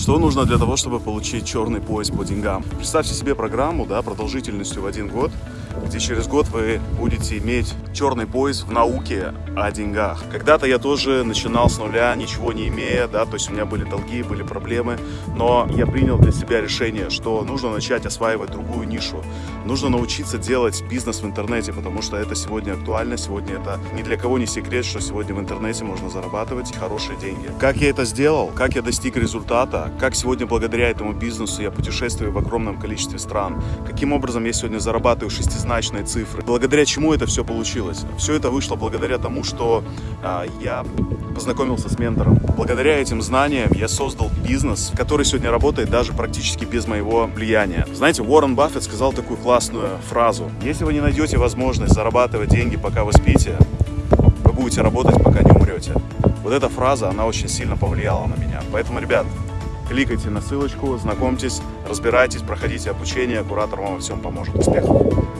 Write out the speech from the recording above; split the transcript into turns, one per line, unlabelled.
Что нужно для того, чтобы получить черный пояс по деньгам? Представьте себе программу да, продолжительностью в один год, где через год вы будете иметь черный пояс в науке о деньгах. Когда-то я тоже начинал с нуля, ничего не имея, да, то есть у меня были долги, были проблемы, но я принял для себя решение, что нужно начать осваивать другую нишу. Нужно научиться делать бизнес в интернете, потому что это сегодня актуально, сегодня это ни для кого не секрет, что сегодня в интернете можно зарабатывать хорошие деньги. Как я это сделал, как я достиг результата, как сегодня благодаря этому бизнесу я путешествую в огромном количестве стран, каким образом я сегодня зарабатываю шестизначные цифры, благодаря чему это все получилось. Все это вышло благодаря тому, что а, я познакомился с ментором. Благодаря этим знаниям я создал бизнес, который сегодня работает даже практически без моего влияния. Знаете, Уоррен Баффет сказал такую классную фразу. Если вы не найдете возможность зарабатывать деньги, пока вы спите, вы будете работать, пока не умрете. Вот эта фраза, она очень сильно повлияла на меня. Поэтому, ребят, кликайте на ссылочку, знакомьтесь, разбирайтесь, проходите обучение, куратор вам во всем поможет. Успехов!